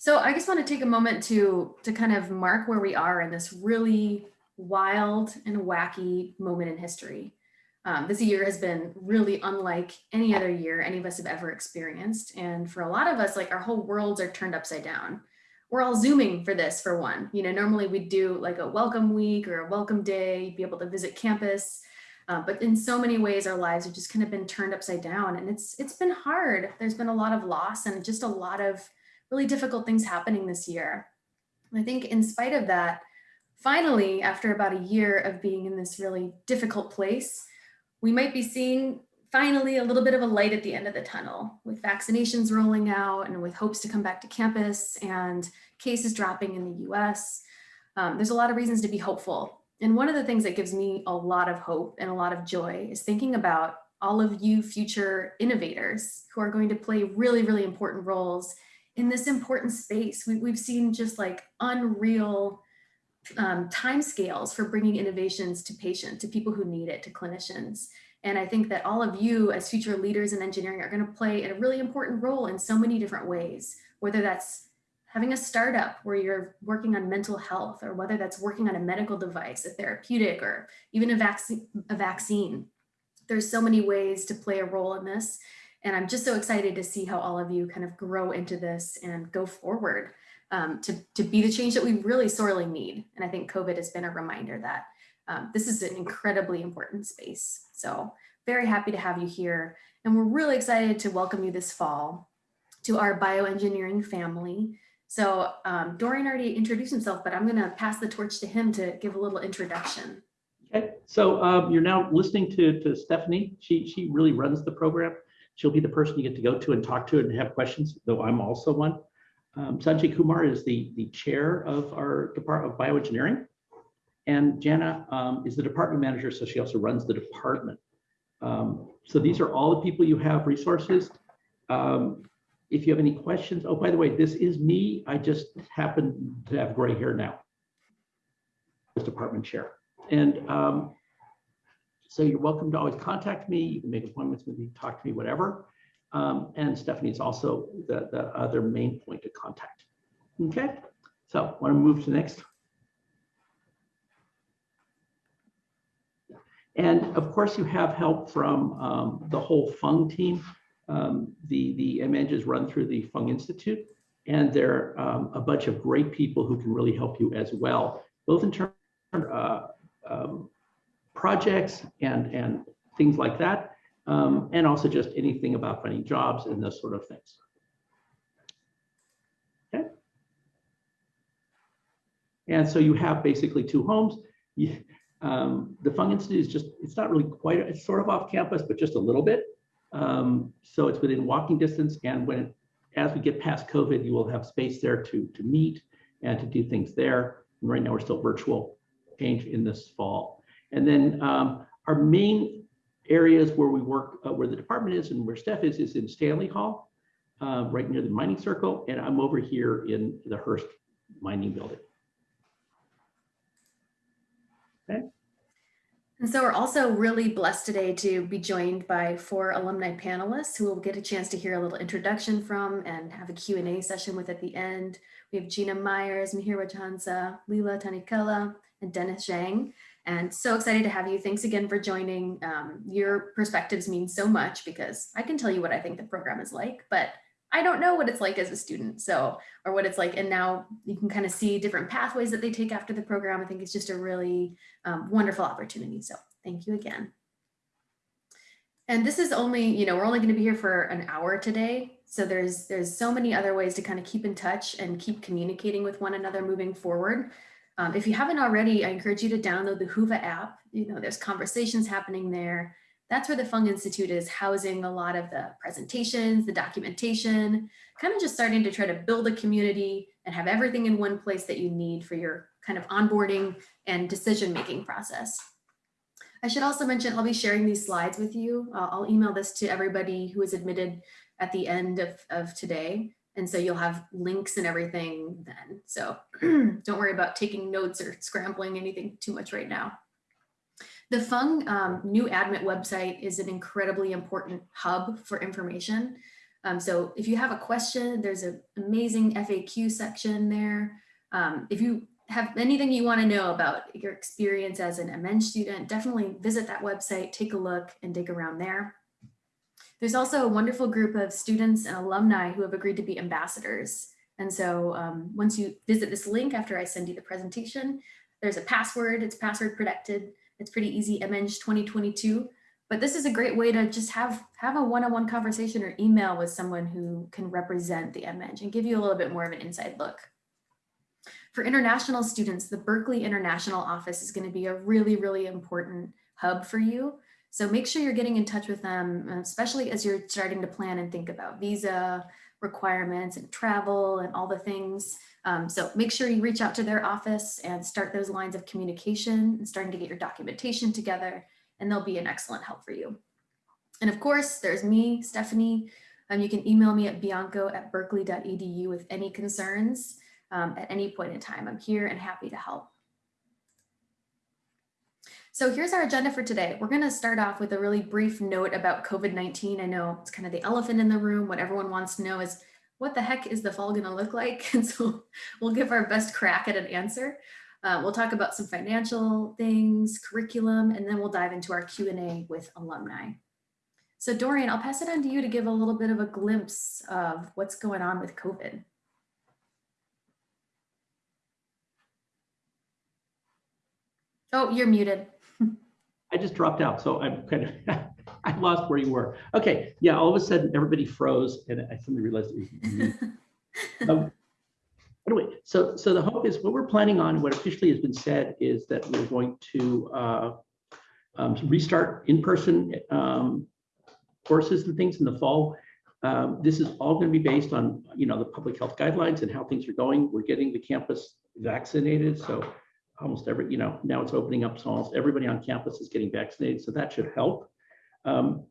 So I just want to take a moment to, to kind of mark where we are in this really wild and wacky moment in history. Um, this year has been really unlike any other year any of us have ever experienced. And for a lot of us, like our whole worlds are turned upside down. We're all zooming for this for one. You know, normally we'd do like a welcome week or a welcome day, be able to visit campus. Uh, but in so many ways, our lives have just kind of been turned upside down and it's it's been hard. There's been a lot of loss and just a lot of really difficult things happening this year. I think in spite of that, finally, after about a year of being in this really difficult place, we might be seeing finally a little bit of a light at the end of the tunnel with vaccinations rolling out and with hopes to come back to campus and cases dropping in the US. Um, there's a lot of reasons to be hopeful. And one of the things that gives me a lot of hope and a lot of joy is thinking about all of you future innovators who are going to play really, really important roles in this important space. We, have seen just like unreal um, timescales for bringing innovations to patients, to people who need it, to clinicians. And I think that all of you as future leaders in engineering are going to play a really important role in so many different ways, whether that's having a startup where you're working on mental health or whether that's working on a medical device, a therapeutic, or even a, vac a vaccine. There's so many ways to play a role in this. And I'm just so excited to see how all of you kind of grow into this and go forward um, to, to be the change that we really sorely need. And I think COVID has been a reminder that um, this is an incredibly important space. So very happy to have you here. And we're really excited to welcome you this fall to our bioengineering family. So um, Dorian already introduced himself, but I'm gonna pass the torch to him to give a little introduction. Okay, so um, you're now listening to, to Stephanie. She, she really runs the program. She'll be the person you get to go to and talk to and have questions, though I'm also one. Um, Sanjay Kumar is the, the chair of our Department of Bioengineering. And Jana um, is the department manager, so she also runs the department. Um, so these are all the people you have resources. Um, if you have any questions, oh, by the way, this is me. I just happen to have gray hair now as department chair. And um, so you're welcome to always contact me. You can make appointments with me, talk to me, whatever. Um, and Stephanie is also the, the other main point of contact. Okay, so want to move to next. And of course, you have help from um, the whole Fung team. Um, the the MEng is run through the Fung Institute, and they're um, a bunch of great people who can really help you as well, both in terms of uh, projects and and things like that, um, and also just anything about finding jobs and those sort of things. Okay. And so you have basically two homes. You, um, the Fung Institute is just, it's not really quite, it's sort of off campus, but just a little bit. Um, so it's within walking distance. And when, as we get past COVID, you will have space there to, to meet and to do things there. And right now we're still virtual change in this fall. And then um, our main areas where we work, uh, where the department is and where Steph is, is in Stanley Hall, uh, right near the mining circle. And I'm over here in the Hearst mining building. Okay. And so we're also really blessed today to be joined by four alumni panelists who will get a chance to hear a little introduction from and have a Q&A session with at the end. We have Gina Myers, Mihir Rajhansa, Leela Tanikela, and Dennis Zhang. And so excited to have you. Thanks again for joining. Um, your perspectives mean so much because I can tell you what I think the program is like, but I don't know what it's like as a student. So, or what it's like. And now you can kind of see different pathways that they take after the program. I think it's just a really um, wonderful opportunity. So thank you again. And this is only, you know, we're only going to be here for an hour today. So there's there's so many other ways to kind of keep in touch and keep communicating with one another moving forward. Um, if you haven't already, I encourage you to download the Whova app. You know, there's conversations happening there that's where the Fung Institute is housing a lot of the presentations, the documentation, kind of just starting to try to build a community and have everything in one place that you need for your kind of onboarding and decision-making process. I should also mention I'll be sharing these slides with you. Uh, I'll email this to everybody who is admitted at the end of, of today. And so you'll have links and everything then. So don't worry about taking notes or scrambling anything too much right now. The Fung um, new admit website is an incredibly important hub for information. Um, so if you have a question, there's an amazing FAQ section there. Um, if you have anything you want to know about your experience as an MEng student, definitely visit that website, take a look and dig around there. There's also a wonderful group of students and alumni who have agreed to be ambassadors. And so um, once you visit this link after I send you the presentation, there's a password, it's password protected. It's pretty easy, MEng 2022. But this is a great way to just have, have a one-on-one -on -one conversation or email with someone who can represent the MEng and give you a little bit more of an inside look. For international students, the Berkeley International Office is gonna be a really, really important hub for you. So make sure you're getting in touch with them, especially as you're starting to plan and think about visa requirements and travel and all the things. Um, so make sure you reach out to their office and start those lines of communication and starting to get your documentation together and they'll be an excellent help for you. And of course, there's me, Stephanie. Um, you can email me at bianco at berkeley.edu with any concerns um, at any point in time. I'm here and happy to help. So here's our agenda for today. We're going to start off with a really brief note about COVID-19. I know it's kind of the elephant in the room. What everyone wants to know is what the heck is the fall going to look like? And so we'll give our best crack at an answer. Uh, we'll talk about some financial things, curriculum, and then we'll dive into our Q&A with alumni. So Dorian, I'll pass it on to you to give a little bit of a glimpse of what's going on with COVID. Oh, you're muted. I just dropped out, so I'm kind of, I lost where you were. Okay, yeah, all of a sudden everybody froze and I suddenly realized it was um, Anyway, so, so the hope is what we're planning on, what officially has been said is that we're going to uh, um, restart in-person um, courses and things in the fall. Um, this is all going to be based on, you know, the public health guidelines and how things are going. We're getting the campus vaccinated, so almost every, you know, now it's opening up, so almost everybody on campus is getting vaccinated, so that should help. Um,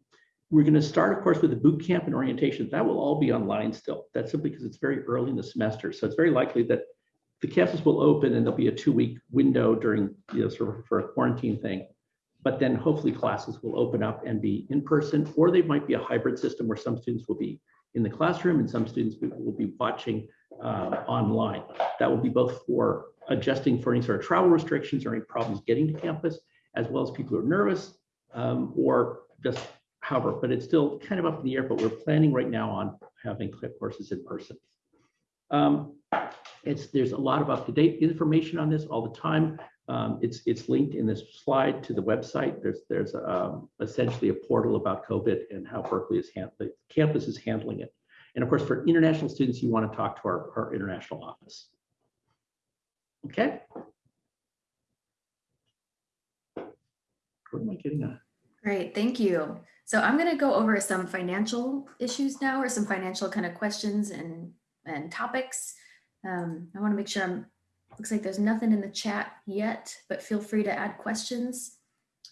we're going to start, of course, with the boot camp and orientation. That will all be online still. That's simply because it's very early in the semester. So it's very likely that the campus will open and there'll be a two-week window during, you know, sort of for a quarantine thing. But then hopefully classes will open up and be in person, or they might be a hybrid system where some students will be in the classroom and some students will be watching uh, online. That will be both for adjusting for any sort of travel restrictions or any problems getting to campus, as well as people who are nervous um, or just however, but it's still kind of up in the air, but we're planning right now on having clip courses in person. Um, it's there's a lot of up-to-date information on this all the time. Um, it's it's linked in this slide to the website. There's there's um, essentially a portal about COVID and how Berkeley is handling campus is handling it. And of course, for international students, you want to talk to our, our international office. Okay. What am I getting at? Great, thank you. So I'm going to go over some financial issues now or some financial kind of questions and, and topics. Um, I want to make sure I'm, looks like there's nothing in the chat yet, but feel free to add questions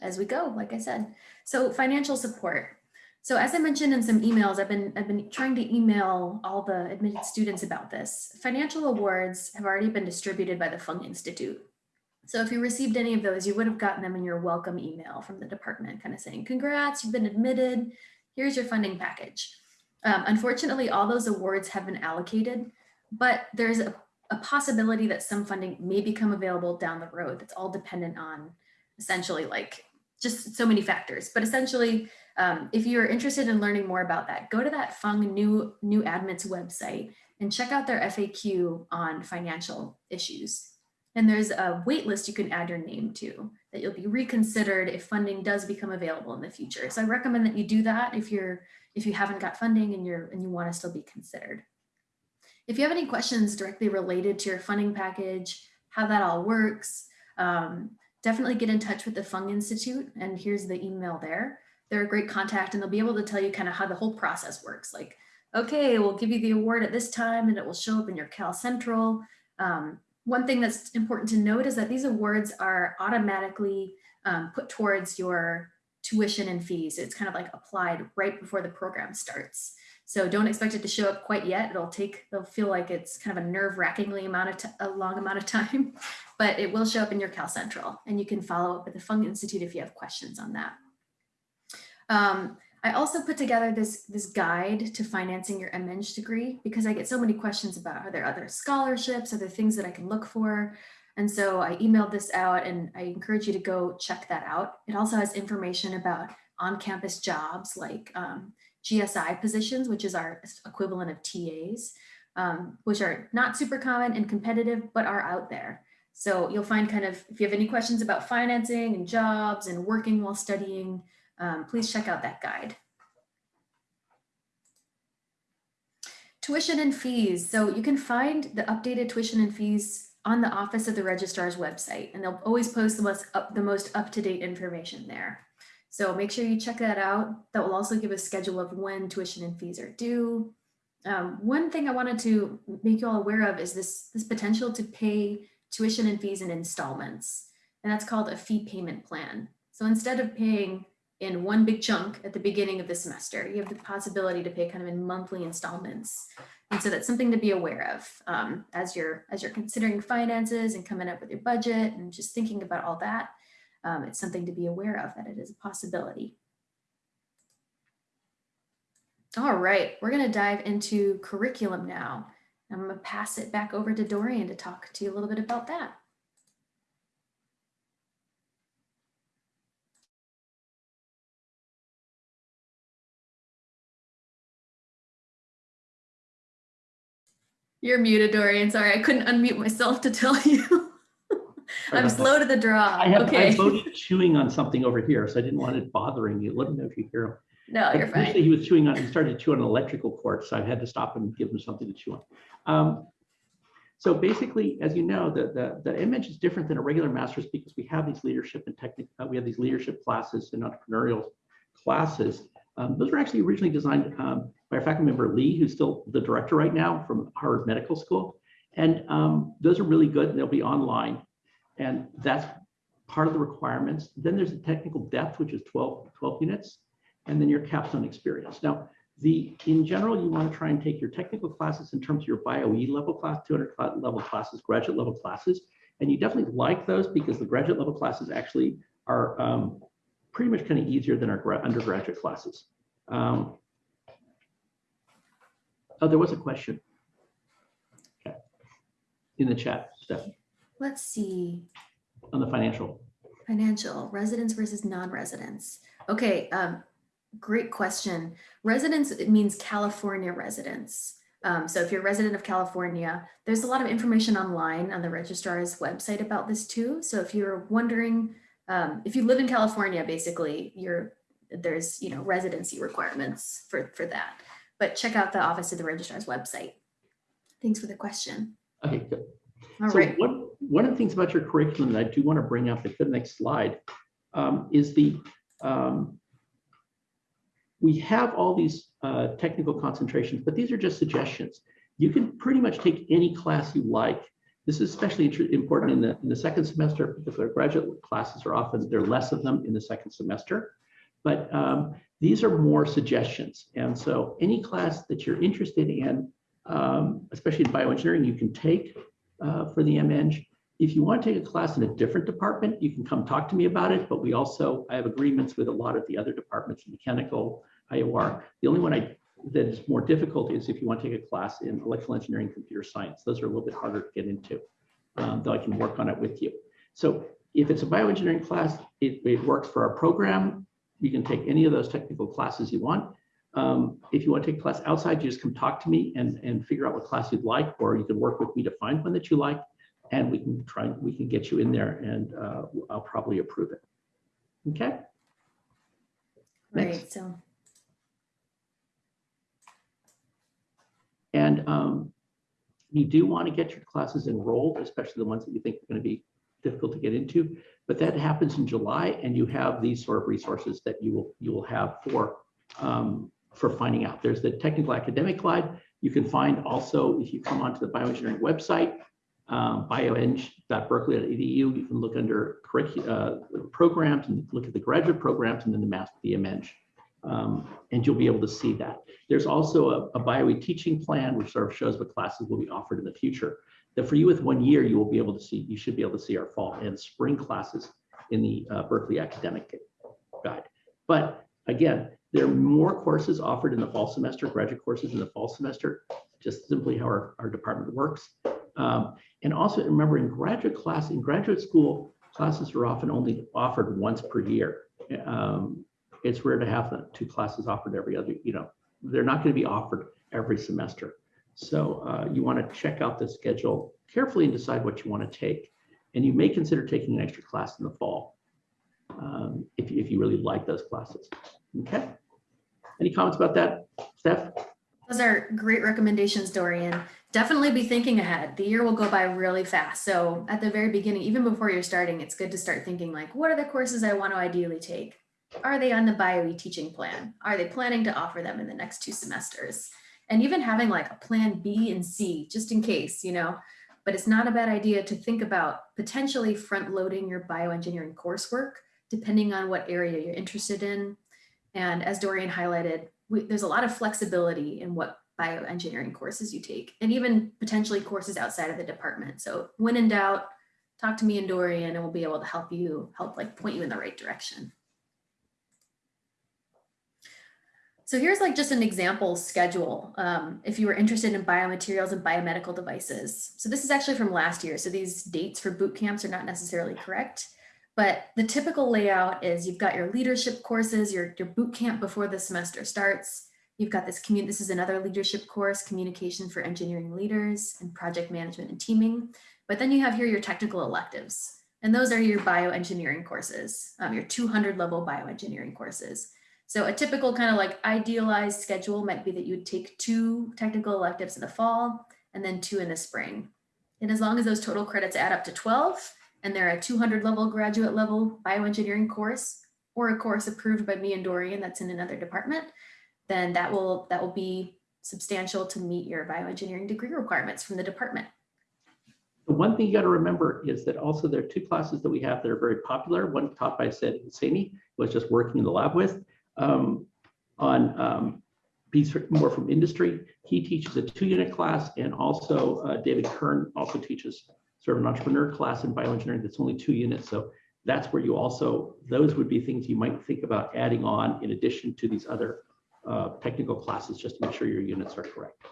as we go, like I said. So financial support. So as I mentioned in some emails, I've been, I've been trying to email all the admitted students about this. Financial awards have already been distributed by the Fung Institute. So if you received any of those, you would have gotten them in your welcome email from the department kind of saying, congrats, you've been admitted, here's your funding package. Um, unfortunately, all those awards have been allocated, but there's a, a possibility that some funding may become available down the road. That's all dependent on essentially like just so many factors. But essentially, um, if you're interested in learning more about that, go to that Fung New, New Admits website and check out their FAQ on financial issues. And there's a wait list you can add your name to that you'll be reconsidered if funding does become available in the future. So I recommend that you do that if you're if you haven't got funding and you're and you want to still be considered. If you have any questions directly related to your funding package, how that all works, um, definitely get in touch with the Fung Institute and here's the email there. They're a great contact and they'll be able to tell you kind of how the whole process works. Like, okay, we'll give you the award at this time and it will show up in your Cal Central. Um, one thing that's important to note is that these awards are automatically um, put towards your tuition and fees. It's kind of like applied right before the program starts. So don't expect it to show up quite yet. It'll take, it'll feel like it's kind of a nerve wrackingly amount of, a long amount of time, but it will show up in your Cal Central and you can follow up with the Fung Institute if you have questions on that. Um, I also put together this, this guide to financing your MEng degree because I get so many questions about are there other scholarships, are there things that I can look for? And so I emailed this out and I encourage you to go check that out. It also has information about on-campus jobs like um, GSI positions, which is our equivalent of TAs, um, which are not super common and competitive, but are out there. So you'll find kind of, if you have any questions about financing and jobs and working while studying, um, please check out that guide. Tuition and fees. So you can find the updated tuition and fees on the Office of the Registrar's website, and they'll always post the most up, the most up-to-date information there. So make sure you check that out. That will also give a schedule of when tuition and fees are due. Um, one thing I wanted to make you all aware of is this, this potential to pay tuition and fees in installments, and that's called a fee payment plan. So instead of paying in one big chunk at the beginning of the semester. You have the possibility to pay kind of in monthly installments. And so that's something to be aware of um, as you're as you're considering finances and coming up with your budget and just thinking about all that. Um, it's something to be aware of that it is a possibility. All right, we're going to dive into curriculum now. I'm going to pass it back over to Dorian to talk to you a little bit about that. You're muted, Dorian. Sorry, I couldn't unmute myself to tell you. I'm slow to the draw. I have, okay. I voted chewing on something over here, so I didn't want it bothering you. Let me know if you hear him. No, you're fine. He was chewing on, he started to chew on an electrical cord, so I had to stop him and give him something to chew on. Um, so basically, as you know, the, the, the MEng is different than a regular master's because we have these leadership and technical, uh, we have these leadership classes and entrepreneurial classes. Um, those were actually originally designed um, by our faculty member Lee, who's still the director right now from Harvard Medical School. And um, those are really good and they'll be online. And that's part of the requirements. Then there's the technical depth, which is 12, 12 units, and then your capstone experience. Now, the in general, you want to try and take your technical classes in terms of your BioE level class, 200 level classes, graduate level classes, and you definitely like those because the graduate level classes actually are um, pretty much kind of easier than our undergraduate classes. Um, oh, there was a question. Okay. In the chat, Stephanie, Let's see. on the financial. Financial, residents versus non-residents. Okay, um, great question. Residents, it means California residents. Um, so if you're a resident of California, there's a lot of information online on the registrar's website about this too. So if you're wondering, um, if you live in California, basically, you're there's you know residency requirements for for that. But check out the Office of the Registrar's website. Thanks for the question. Okay, good. All so right. one, one of the things about your curriculum that I do want to bring up, if the next slide, um, is the, um, we have all these uh, technical concentrations, but these are just suggestions. You can pretty much take any class you like. This is especially important in the, in the second semester because our graduate classes are often, there are less of them in the second semester. But um, these are more suggestions. And so any class that you're interested in, um, especially in bioengineering, you can take uh, for the MEng. If you want to take a class in a different department, you can come talk to me about it. But we also, I have agreements with a lot of the other departments, mechanical, IOR. The only one I that is more difficult is if you want to take a class in electrical engineering, computer science. Those are a little bit harder to get into, um, though I can work on it with you. So if it's a bioengineering class, it, it works for our program. You can take any of those technical classes you want. Um, if you want to take a class outside, you just come talk to me and, and figure out what class you'd like, or you can work with me to find one that you like, and we can try, we can get you in there and uh, I'll probably approve it. Okay? Right. So And um, you do want to get your classes enrolled, especially the ones that you think are going to be difficult to get into. But that happens in July, and you have these sort of resources that you will you will have for um, for finding out. There's the technical academic guide. You can find also if you come onto the bioengineering website, um, bioeng.berkeley.edu. You can look under uh, programs and look at the graduate programs, and then the master BMeng. Um, and you'll be able to see that. There's also a, a BioE teaching plan, which sort of shows what classes will be offered in the future. That for you with one year, you will be able to see, you should be able to see our fall and spring classes in the uh, Berkeley Academic Guide. But again, There are more courses offered in the fall semester, graduate courses in the fall semester, just simply how our, our department works. Um, and also remember in graduate class, in graduate school, classes are often only offered once per year. Um, it's rare to have the two classes offered every other, you know, they're not going to be offered every semester. So uh, you want to check out the schedule carefully and decide what you want to take. And you may consider taking an extra class in the fall um, if, if you really like those classes. Okay. Any comments about that, Steph? Those are great recommendations, Dorian. Definitely be thinking ahead. The year will go by really fast. So at the very beginning, even before you're starting, it's good to start thinking like, what are the courses I want to ideally take? Are they on the BioE teaching plan? Are they planning to offer them in the next two semesters? And even having like a plan B and C, just in case, you know, but it's not a bad idea to think about potentially front loading your bioengineering coursework, depending on what area you're interested in. And as Dorian highlighted, we, there's a lot of flexibility in what bioengineering courses you take and even potentially courses outside of the department. So when in doubt, talk to me and Dorian and we'll be able to help you, help like point you in the right direction. So here's like just an example schedule. Um, if you were interested in biomaterials and biomedical devices. So this is actually from last year. So these dates for boot camps are not necessarily correct. But the typical layout is you've got your leadership courses, your, your boot camp before the semester starts. You've got this community, this is another leadership course, communication for engineering leaders and project management and teaming. But then you have here your technical electives. And those are your bioengineering courses, um, your 200 level bioengineering courses. So a typical kind of like idealized schedule might be that you'd take two technical electives in the fall and then two in the spring. And as long as those total credits add up to 12, and they're a 200 level graduate level bioengineering course or a course approved by me and Dorian that's in another department, then that will that will be substantial to meet your bioengineering degree requirements from the department. The one thing you got to remember is that also there are two classes that we have that are very popular. One taught by Sid Husseini, who I was just working in the lab with, um, on um, more from industry. He teaches a two-unit class, and also uh, David Kern also teaches sort of an entrepreneur class in bioengineering that's only two units. So that's where you also, those would be things you might think about adding on in addition to these other uh, technical classes, just to make sure your units are correct.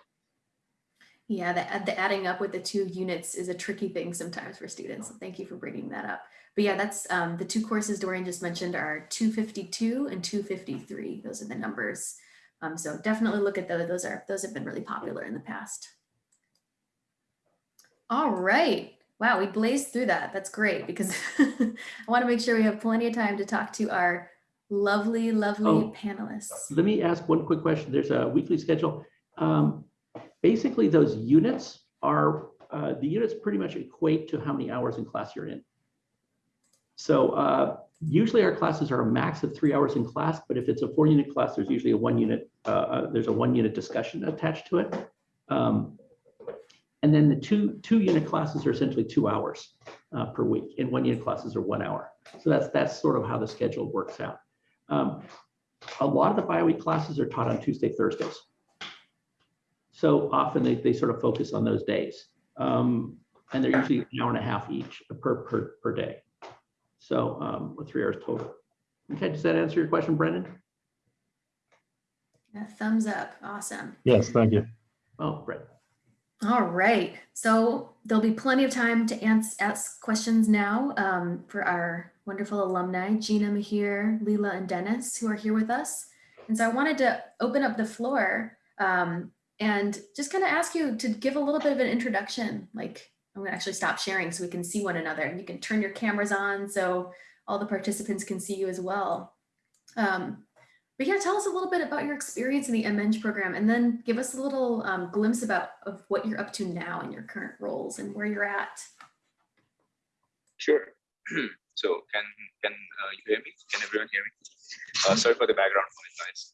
Yeah, the, the adding up with the two units is a tricky thing sometimes for students. Thank you for bringing that up. But yeah, that's um, the two courses Dorian just mentioned are 252 and 253. Those are the numbers. Um, so definitely look at those. Those are those have been really popular in the past. All right. Wow, we blazed through that. That's great because I want to make sure we have plenty of time to talk to our lovely, lovely Oh. panelists. Let me ask one quick question. There's a weekly schedule. Um, basically, those units are, uh, the units pretty much equate to how many hours in class you're in. So uh, usually our classes are a max of three hours in class, but if it's a four unit class, there's usually a one unit, uh, uh, there's a one unit discussion attached to it. Um, and then the two, two unit classes are essentially two hours uh, per week and one unit classes are one hour. So that's, that's sort of how the schedule works out. Um, a lot of the BioE classes are taught on Tuesday, Thursdays. So often they, they sort of focus on those days. Um, and they're usually an hour and a half each per, per, per day. So um, with three hours total. Okay, does that answer your question, Brendan? Yeah, thumbs up. Awesome. Yes, thank you. Oh, Brett. All right, so there'll be plenty of time to ans- ask questions now um, for our wonderful alumni, Gina Mihir, Leela, and Dennis, who are here with us. And so I wanted to open up the floor um, and just kind of ask you to give a little bit of an introduction. Like I'm gonna actually stop sharing so we can see one another. And you can turn your cameras on so all the participants can see you as well. Um, but yeah, tell us a little bit about your experience in the MEng program and then give us a little um, glimpse about of what you're up to now in your current roles and where you're at. Sure. so can can uh, you hear me? Can everyone hear me? Uh, sorry for the background noise.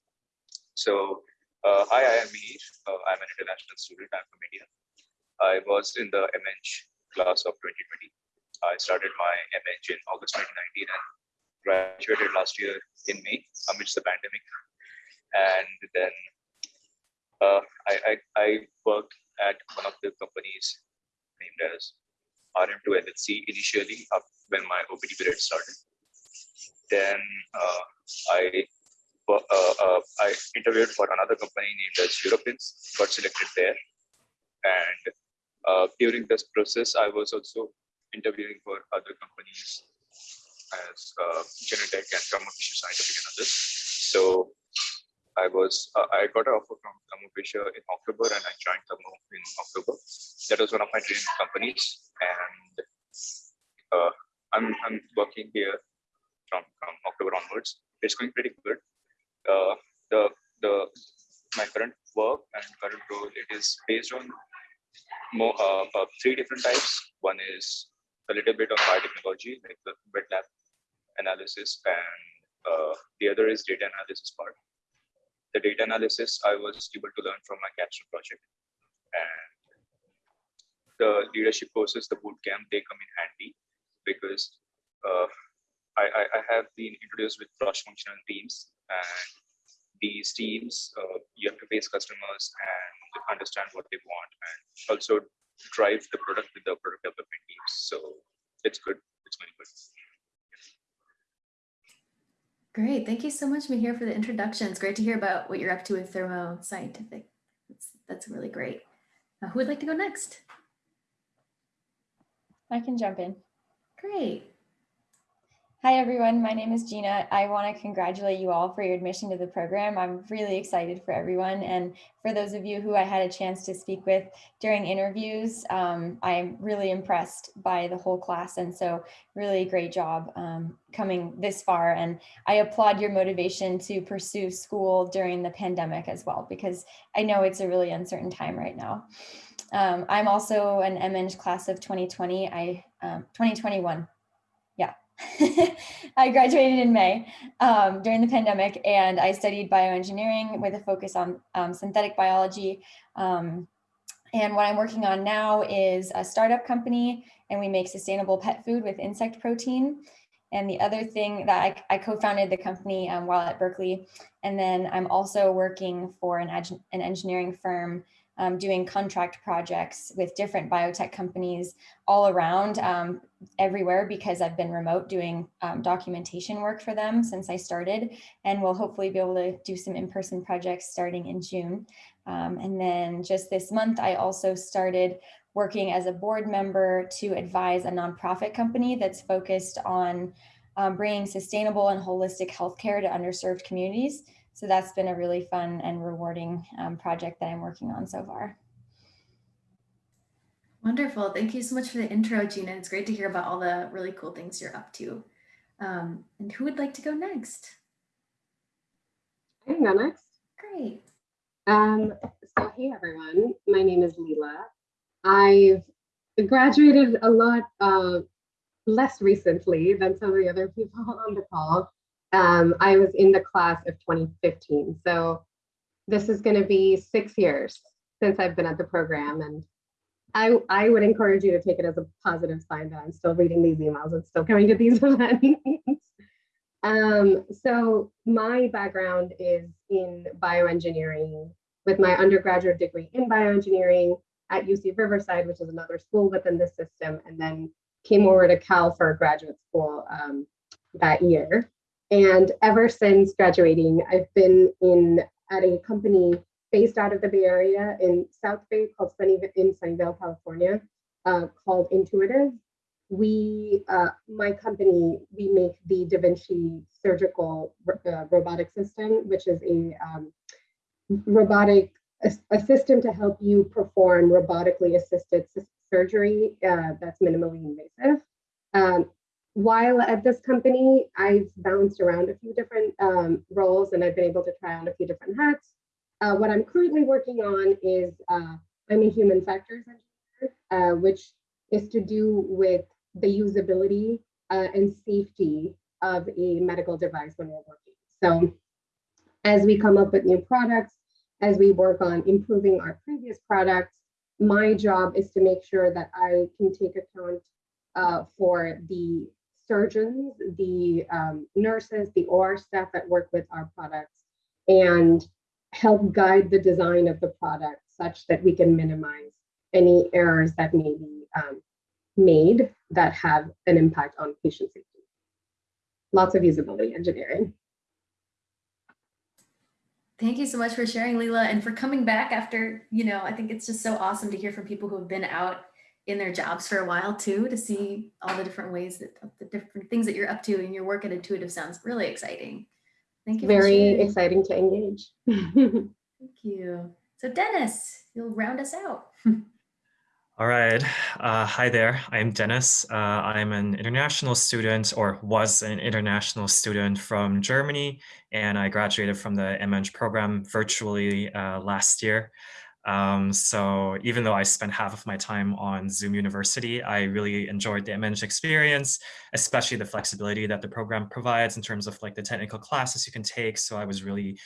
So uh, hi, I am Mihir. Uh, I'm an international student. I'm from India. I was in the MEng class of 2020. I started my MEng in August 2019 and graduated last year in May amidst the pandemic. And then uh, I, I, I worked at one of the companies named as RM2 LLC initially up when my OPT period started. Then uh, I uh, uh, I interviewed for another company named as Eurofins, got selected there. And uh, during this process, I was also interviewing for other companies as uh, Genentech and Thermo Fisher Scientific and others. So I was uh, I got an offer from Thermo Fisher in October, and I joined Thermo in October. That was one of my dream companies, and uh, I'm I'm working here from from October onwards. It's going pretty good. Uh, the the my current work and current role it is based on more uh, uh, three different types. One is a little bit on biotechnology, like the wet lab analysis, and uh, the other is data analysis part. The data analysis I was able to learn from my capstone project, and the leadership courses, the boot camp, they come in handy because uh, I, I, I have been introduced with cross-functional teams, and these teams uh, you have to face customers and understand what they want, and also drive the product with the product development teams. So it's good. It's going good. Great. Thank you so much, Mihir, for the introduction. It's great to hear about what you're up to with Thermo Scientific. That's, that's really great. Uh, who would like to go next? I can jump in. Great. Hi, everyone. My name is Gina. I want to congratulate you all for your admission to the program. I'm really excited for everyone. And for those of you who I had a chance to speak with during interviews, um, I'm really impressed by the whole class. And so, really great job um, coming this far. And I applaud your motivation to pursue school during the pandemic as well, because I know it's a really uncertain time right now. Um, I'm also an MEng class of 2020, I um, 2021. I graduated in May um, during the pandemic and I studied bioengineering with a focus on um, synthetic biology. Um, and what I'm working on now is a startup company and we make sustainable pet food with insect protein. And the other thing that I, I co-founded the company um, while at Berkeley. And then I'm also working for an, an engineering firm um, doing contract projects with different biotech companies all around um, everywhere because I've been remote doing um, documentation work for them since I started and we'll hopefully be able to do some in-person projects starting in June. Um, and then just this month, I also started working as a board member to advise a nonprofit company that's focused on um, bringing sustainable and holistic healthcare to underserved communities. So that's been a really fun and rewarding um, project that I'm working on so far. Wonderful. Thank you so much for the intro, Gina. It's great to hear about all the really cool things you're up to. Um, and who would like to go next? I can go next. Great. Um, so hey everyone, my name is Leela. I've graduated a lot uh, less recently than some of the other people on the call. Um, I was in the class of 2015. So this is going to be six years since I've been at the program. And I, I would encourage you to take it as a positive sign that I'm still reading these emails and still coming to these events. um, so my background is in bioengineering with my undergraduate degree in bioengineering at UC Riverside, which is another school within the system, and then came over to Cal for graduate school um, that year. And ever since graduating, I've been in at a company based out of the Bay Area in South Bay called Sunny in Sunnyvale, California, uh, called Intuitive. We, uh, my company, we make the Da Vinci surgical uh, robotic system, which is a um, robotic a, a, system to help you perform robotically assisted surgery uh, that's minimally invasive. Um, while at this company, I've bounced around a few different um, roles and I've been able to try on a few different hats. Uh, what I'm currently working on is uh, I'm a human factors engineer, uh, which is to do with the usability uh, and safety of a medical device when we're working. So as we come up with new products, as we work on improving our previous products, my job is to make sure that I can take account uh, for the surgeons, the um, nurses, the OR staff that work with our products, and help guide the design of the product such that we can minimize any errors that may be um, made that have an impact on patient safety. Lots of usability engineering. Thank you so much for sharing, Leela, and for coming back after, you know, I think it's just so awesome to hear from people who have been out in their jobs for a while too, to see all the different ways that the different things that you're up to in your work at Intuitive sounds really exciting. Thank you. Very exciting to engage. Thank you. So Dennis, you'll round us out. All right. Uh, hi there. I'm Dennis. Uh, I'm an international student or was an international student from Germany, and I graduated from the MEng program virtually uh, last year. Um, so even though I spent half of my time on Zoom University, I really enjoyed the MEng experience, especially the flexibility that the program provides in terms of like the technical classes you can take. So I was really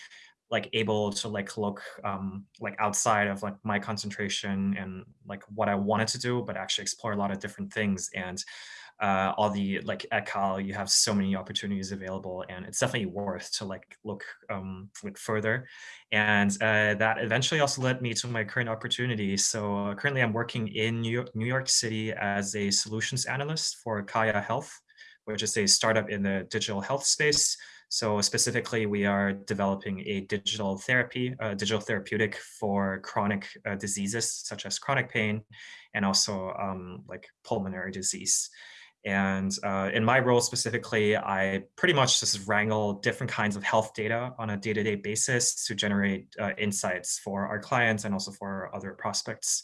like able to like look um, like outside of like my concentration and like what I wanted to do, but actually explore a lot of different things. And uh, all the like at Cal, you have so many opportunities available, and it's definitely worth to like look um, look further. And uh, that eventually also led me to my current opportunity. So uh, currently, I'm working in New York, New York City as a solutions analyst for Kaia Health, which is a startup in the digital health space. So specifically, we are developing a digital therapy, a digital therapeutic for chronic uh, diseases such as chronic pain and also um, like pulmonary disease. And uh, in my role specifically, I pretty much just wrangle different kinds of health data on a day-to-day -day basis to generate uh, insights for our clients and also for other prospects.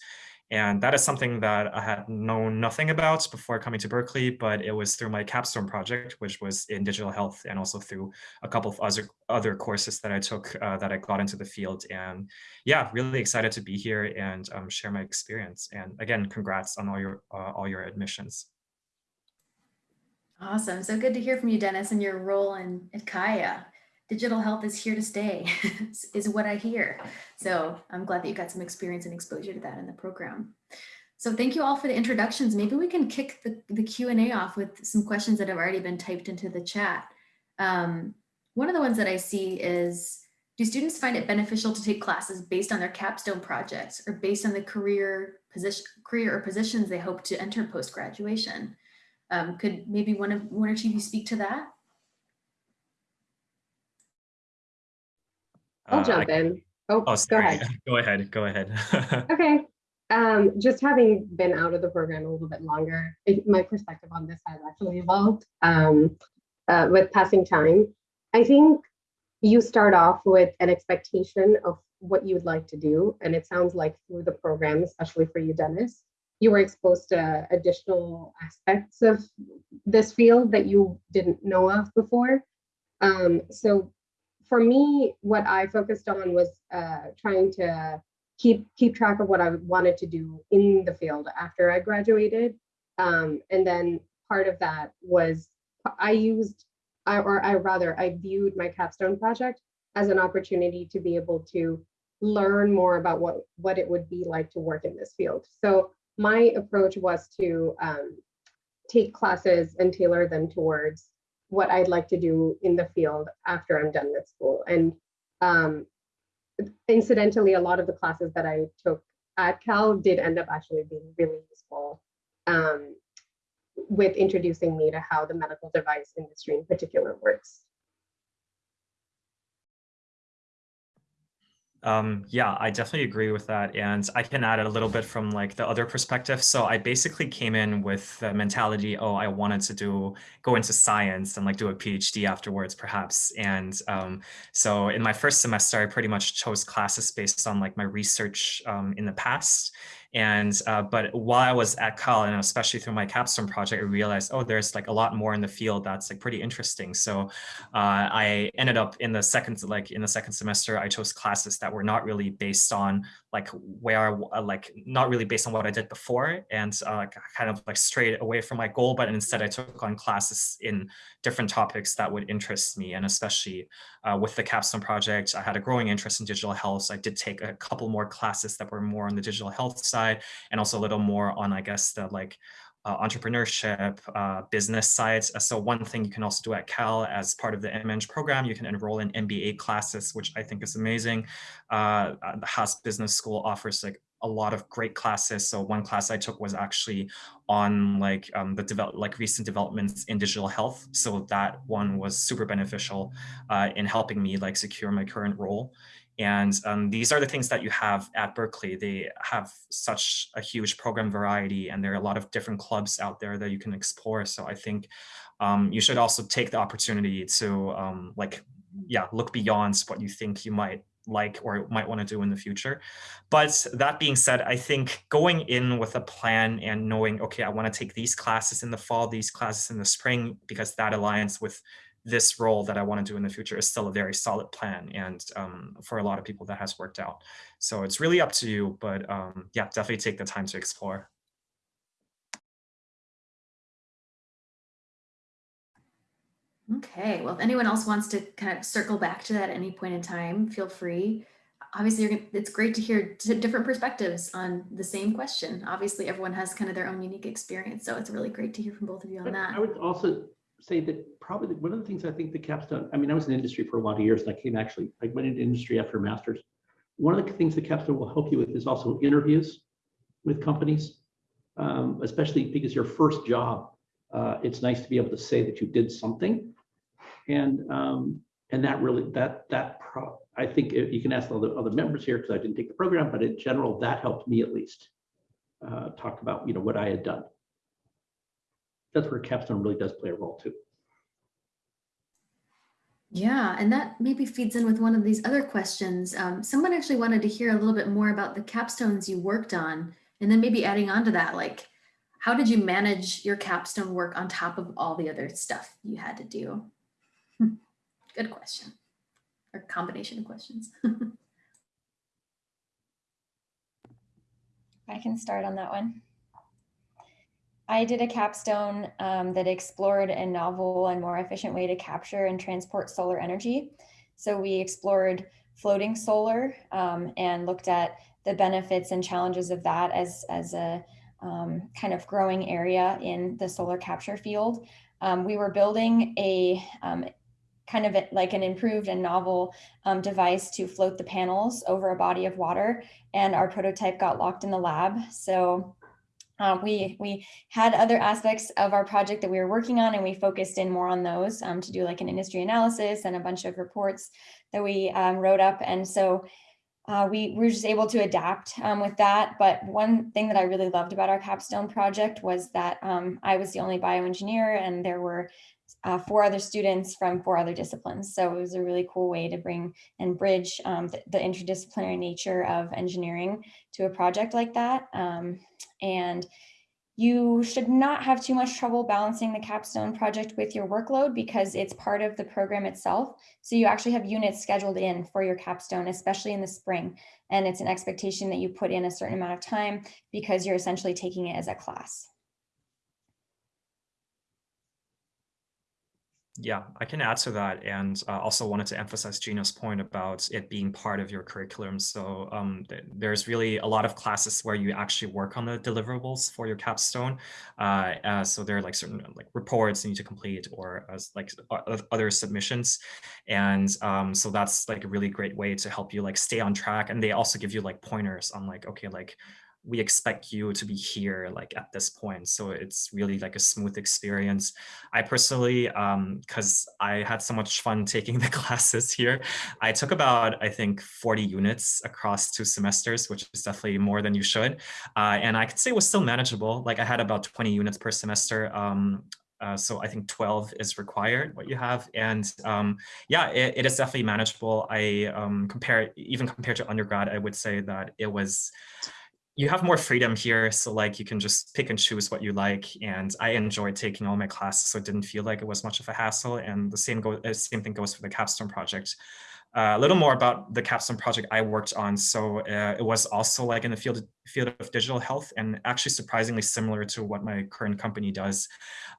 And that is something that I had known nothing about before coming to Berkeley, but it was through my capstone project, which was in digital health, and also through a couple of other, other courses that I took uh, that I got into the field. And yeah, really excited to be here and um, share my experience. And again, congrats on all your, uh, all your admissions. Awesome. So good to hear from you, Dennis, and your role in at Kaia digital health is here to stay is what I hear. So I'm glad that you got some experience and exposure to that in the program. So thank you all for the introductions. Maybe we can kick the, the Q&A off with some questions that have already been typed into the chat. Um, one of the ones that I see is, do students find it beneficial to take classes based on their capstone projects or based on the career position, career or positions they hope to enter post-graduation? Um, could maybe one of one or two of you speak to that? I'll Uh, jump I- in. Oh, Oh, go ahead. Go ahead. Go ahead. Okay. Um, just having been out of the program a little bit longer, it, my perspective on this has actually evolved um, uh, with passing time. I think you start off with an expectation of what you would like to do. And it sounds like through the program, especially for you, Dennis, you were exposed to additional aspects of this field that you didn't know of before. Um, so for me, what I focused on was uh, trying to keep keep track of what I wanted to do in the field after I graduated. Um, and then part of that was I used, I, or I rather, I viewed my capstone project as an opportunity to be able to learn more about what what it would be like to work in this field. So my approach was to um, take classes and tailor them towards what I'd like to do in the field after I'm done with school. And um, incidentally, a lot of the classes that I took at Cal did end up actually being really useful um, with introducing me to how the medical device industry in particular works. Um, yeah, I definitely agree with that. And I can add a little bit from like the other perspective. So I basically came in with the mentality, oh, I wanted to do go into science and like do a PhD afterwards, perhaps. And um, so in my first semester, I pretty much chose classes based on like my research um, in the past. And uh, but while I was at Cal and especially through my capstone project, I realized, oh, there's like a lot more in the field that's like pretty interesting. So uh, I ended up in the second like in the second semester, I chose classes that were not really based on like where I, like not really based on what I did before and uh, kind of like straight away from my goal, but instead I took on classes in different topics that would interest me. And especially uh, with the capstone project, I had a growing interest in digital health. So I did take a couple more classes that were more on the digital health side and also a little more on, I guess, the like uh, entrepreneurship, uh, business sides. So one thing you can also do at Cal as part of the MEng program, you can enroll in MBA classes, which I think is amazing. Uh, the Haas Business School offers like a lot of great classes. So one class I took was actually on like um, the develop like recent developments in digital health. So that one was super beneficial uh, in helping me like secure my current role. And um, these are the things that you have at Berkeley. They have such a huge program variety and there are a lot of different clubs out there that you can explore. So I think um, you should also take the opportunity to um, like, yeah, look beyond what you think you might like or might want to do in the future. But that being said, I think going in with a plan and knowing, okay, I want to take these classes in the fall, these classes in the spring, because that aligns with this role that I want to do in the future is still a very solid plan. And um, for a lot of people that has worked out. So it's really up to you, but um, yeah, definitely take the time to explore. Okay, well, if anyone else wants to kind of circle back to that at any point in time, feel free. Obviously, you're, gonna- it's great to hear different perspectives on the same question. Obviously, everyone has kind of their own unique experience, so it's really great to hear from both of you on that. I would also say that probably one of the things I think the capstone, I mean, I was in industry for a lot of years and I came actually, I went into industry after a master's. One of the things the capstone will help you with is also interviews with companies, um, especially because your first job, uh, it's nice to be able to say that you did something. And, um, and that really, that, that, pro I think if you can ask all the other, other members here, because I didn't take the program, but in general, that helped me at least. Uh, talk about, you know, what I had done that's where capstone really does play a role too. Yeah, and that maybe feeds in with one of these other questions. Um, someone actually wanted to hear a little bit more about the capstones you worked on, and then maybe adding on to that, like, how did you manage your capstone work on top of all the other stuff you had to do? Hmm, Good question, or combination of questions. I can start on that one. I did a capstone um, that explored a novel and more efficient way to capture and transport solar energy. So we explored floating solar um, and looked at the benefits and challenges of that as, as a um, kind of growing area in the solar capture field. Um, we were building a um, kind of like an improved and novel um, device to float the panels over a body of water and our prototype got locked in the lab. So uh, we we had other aspects of our project that we were working on, and we focused in more on those um, to do like an industry analysis and a bunch of reports that we um, wrote up. And so uh, we, we were just able to adapt um, with that. But one thing that I really loved about our capstone project was that um, I was the only bioengineer, and there were uh, four other students from four other disciplines. So it was a really cool way to bring and bridge um, the, the, interdisciplinary nature of engineering to a project like that. Um, and you should not have too much trouble balancing the capstone project with your workload because it's part of the program itself. So you actually have units scheduled in for your capstone, especially in the spring. And it's an expectation that you put in a certain amount of time because you're essentially taking it as a class. Yeah, I can add to that and uh, also wanted to emphasize Gina's point about it being part of your curriculum. So um, th there's really a lot of classes where you actually work on the deliverables for your capstone. Uh, uh, so there are like certain like reports you need to complete or as like other submissions. And um, so that's like a really great way to help you like stay on track. And they also give you like pointers on like, okay, like we expect you to be here like at this point. So it's really like a smooth experience. I personally, because um, I had so much fun taking the classes here, I took about, I think, 40 units across two semesters, which is definitely more than you should. Uh, and I could say it was still manageable. Like I had about 20 units per semester. Um, uh, so I think 12 is required, what you have. And um, yeah, it, it is definitely manageable. I um, compare, even compared to undergrad, I would say that it was, you have more freedom here. So like you can just pick and choose what you like. And I enjoyed taking all my classes, so it didn't feel like it was much of a hassle. And the same, go, uh, same thing goes for the capstone project. Uh, a little more about the capstone project I worked on. So uh, it was also like in the field, field of digital health and actually surprisingly similar to what my current company does.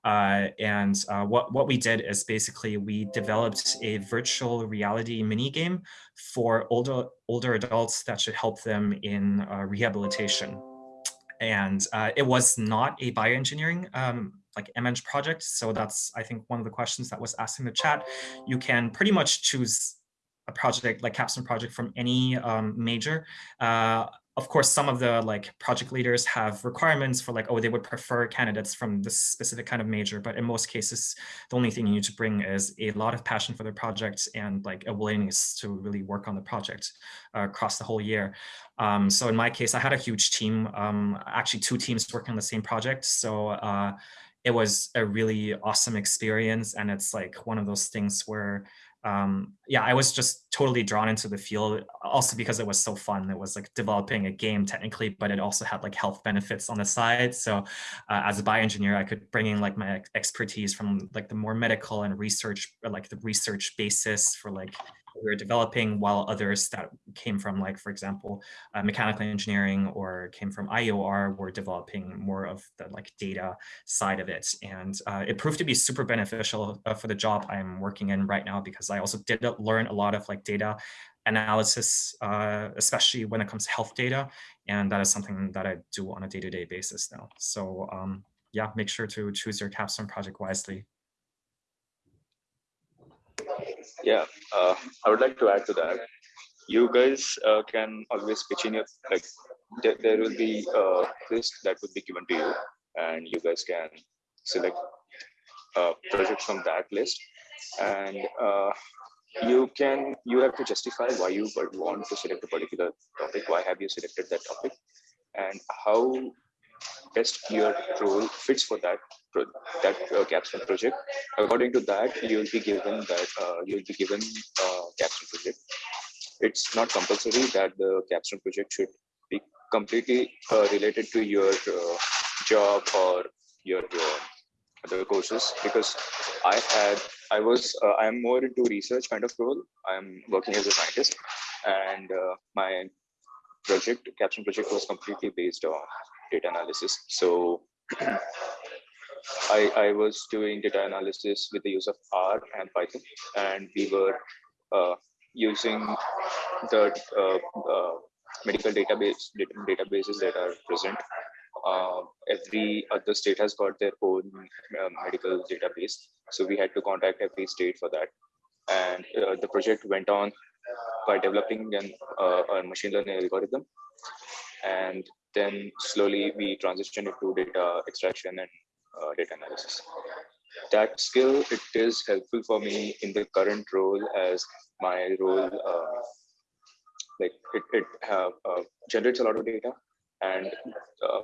Uh, and what, what we did is basically we developed a virtual reality mini game for older, older adults that should help them in rehabilitation. And uh, it was not a bioengineering um, like MEng project. So that's, I think, one of the questions that was asked in the chat. You can pretty much choose project like capstone project from any um, major. Uh, of course, some of the like project leaders have requirements for like, oh, they would prefer candidates from this specific kind of major. But in most cases, the only thing you need to bring is a lot of passion for the project and like a willingness to really work on the project uh, across the whole year. Um, so in my case, I had a huge team, um, actually two teams working on the same project. So uh, it was a really awesome experience. And it's like one of those things where um, yeah, I was just totally drawn into the field also because it was so fun. It was like developing a game technically, but it also had like health benefits on the side. So uh, as a bioengineer, I could bring in like my expertise from like the more medical and research, like the research basis for like we were developing while others that came from like, for example, uh, mechanical engineering or came from IOR were developing more of the like data side of it. And uh, it proved to be super beneficial uh, for the job I'm working in right now because I also did learn a lot of like data analysis, uh, especially when it comes to health data. And that is something that I do on a day-to-day basis now. So um, yeah, make sure to choose your capstone project wisely. Yeah, uh, I would like to add to that. You guys uh, can always pitch in your like. There, there will be a list that would be given to you, and you guys can select a project from that list, and uh, you can you have to justify why you would want to select a particular topic. Why have you selected that topic, and how best your role fits for that that uh, capstone project. According to that, you will be given that uh, you will be given uh, capstone project. It's not compulsory that the capstone project should be completely uh, related to your uh, job or your uh, other courses because I had I was I am more into research kind of role. I'm working as a scientist, and my project capstone project was completely based on data analysis. So I, I was doing data analysis with the use of R and Python, and we were uh, using the uh, uh, medical database data, databases that are present. Uh, every other state has got their own uh, medical database, so we had to contact every state for that. And the project went on by developing an, a machine learning algorithm, and then slowly we transitioned into data extraction and uh, data analysis. That skill, it is helpful for me in the current role as my role, uh, like it, it uh, uh, generates a lot of data and uh,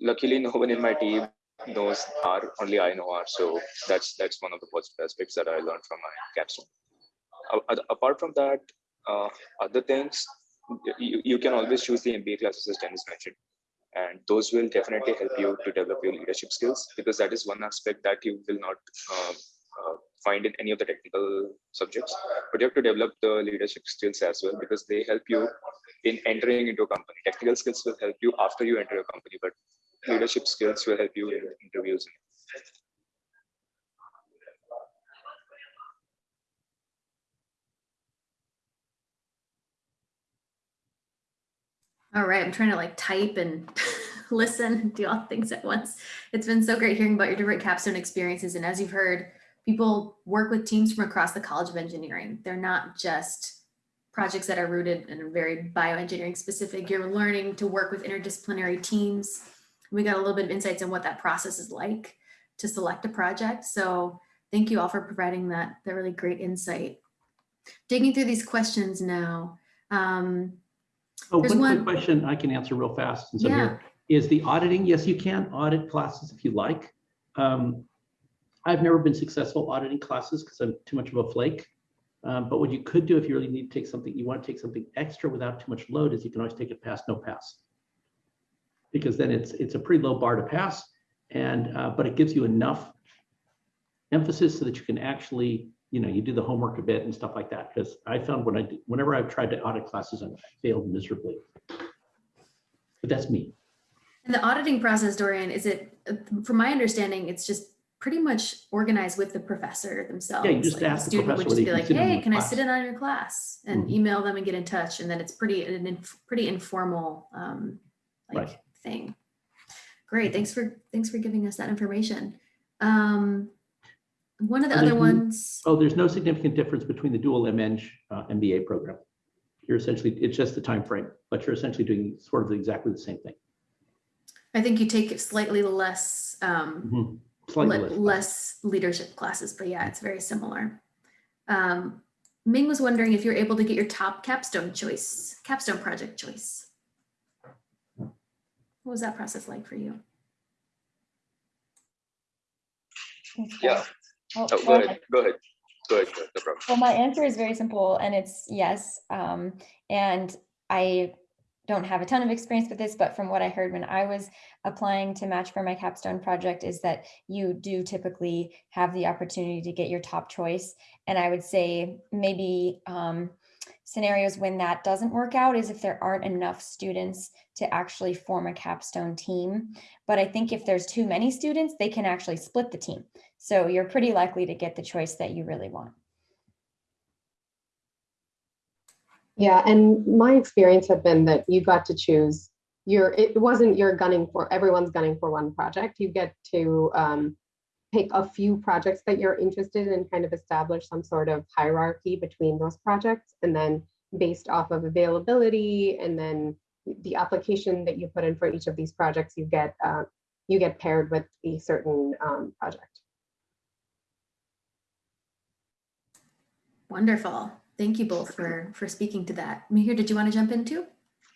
luckily no one in my team knows R, only I know R. So that's that's one of the positive aspects that I learned from my capstone. Apart from that, uh, other things, you, you can always choose the MBA classes as Dennis mentioned and those will definitely help you to develop your leadership skills because that is one aspect that you will not uh, uh, find in any of the technical subjects. But you have to develop the leadership skills as well because they help you in entering into a company. Technical skills will help you after you enter a company but leadership skills will help you in interviews All right, I'm trying to like type and listen, do all things at once. It's been so great hearing about your different capstone experiences. And as you've heard, people work with teams from across the College of Engineering. They're not just projects that are rooted and are very bioengineering specific. You're learning to work with interdisciplinary teams. We got a little bit of insights on what that process is like to select a project. So thank you all for providing that, that really great insight. Digging through these questions now. Um, Oh, There's one quick question I can answer real fast since I'm Yeah. here. Is the auditing, yes, you can audit classes if you like. Um, I've never been successful auditing classes because I'm too much of a flake. Um, but what you could do if you really need to take something, you want to take something extra without too much load is you can always take it pass, no pass. Because then it's, it's a pretty low bar to pass and, uh, but it gives you enough emphasis so that you can actually, you know, you do the homework a bit and stuff like that. Because I found when I, did- whenever I've tried to audit classes, I failed miserably. But that's me. And the auditing process, Dorian, is it, from my understanding, it's just pretty much organized with the professor themselves. Yeah, you just Like, the ask the Student would just be like, can sit in hey, can I class." sit in on your class? And Mhm. email them and get in touch. And then it's pretty, an pretty informal, um, like Right. thing. Great, thanks for, thanks for giving us that information. Um, one of the other ones, Oh, there's no significant difference between the dual MEng uh, MBA program. You're essentially, it's just the time frame, but you're essentially doing sort of exactly the same thing. I think you take slightly less, um, Mhm. Slightly le- less. less leadership classes, but yeah, it's very similar. Um, Ming was wondering if you're able to get your top capstone choice, capstone project choice. What was that process like for you? Yeah. Oh, Oh, go ahead. Go ahead. Go ahead. Go ahead. No problem. Well, my answer is very simple and it's yes. Um, and I don't have a ton of experience with this, but from what I heard when I was applying to match for my capstone project is that you do typically have the opportunity to get your top choice. And I would say maybe um, scenarios when that doesn't work out is if there aren't enough students to actually form a capstone team. But I think if there's too many students, they can actually split the team. So you're pretty likely to get the choice that you really want. Yeah, and my experience had been that you got to choose your, it wasn't you're gunning for, everyone's gunning for one project. You get to um, pick a few projects that you're interested in and kind of establish some sort of hierarchy between those projects. And then based off of availability and then the application that you put in for each of these projects, you get, uh, you get paired with a certain um, project. Wonderful. Thank you both for, for speaking to that. Mihir, did you want to jump in too?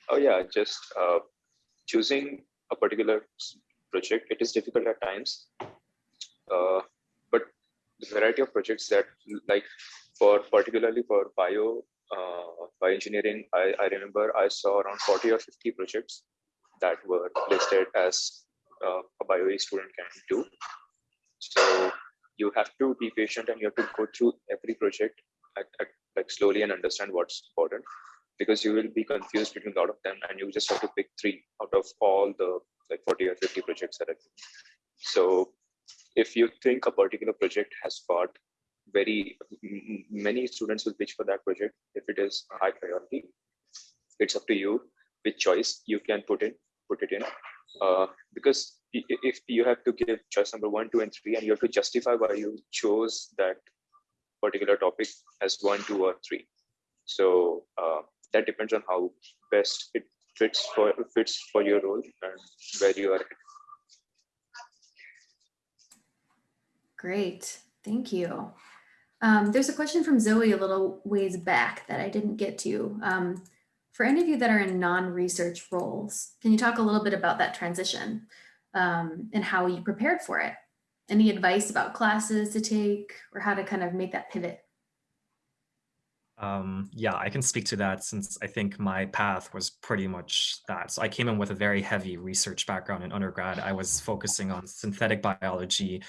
Oh yeah, just uh, choosing a particular project, it is difficult at times. Uh, but the variety of projects that like for particularly for bio, uh, bioengineering, I, I remember I saw around 40 or 50 projects that were listed as uh, a bio student can do. So you have to be patient and you have to go through every project at, at, like slowly and understand what's important because you will be confused between a lot of them and you just have to pick three out of all the like 40 or 50 projects that are so if you think a particular project has got very many students will pitch for that project. If it is a high priority it's up to you which choice you can put in put it in. Uh, because if you have to give choice number one two and three and you have to justify why you chose that particular topic as one two or three. So uh, that depends on how best it fits for fits for your role and where you are Great, thank you. Um, there's a question from Zoe a little ways back that I didn't get to. Um, for any of you that are in non-research roles, can you talk a little bit about that transition um, and how you prepared for it? Any advice about classes to take or how to kind of make that pivot? Um, yeah, I can speak to that since I think my path was pretty much that. So I came in with a very heavy research background in undergrad. I was focusing on synthetic biology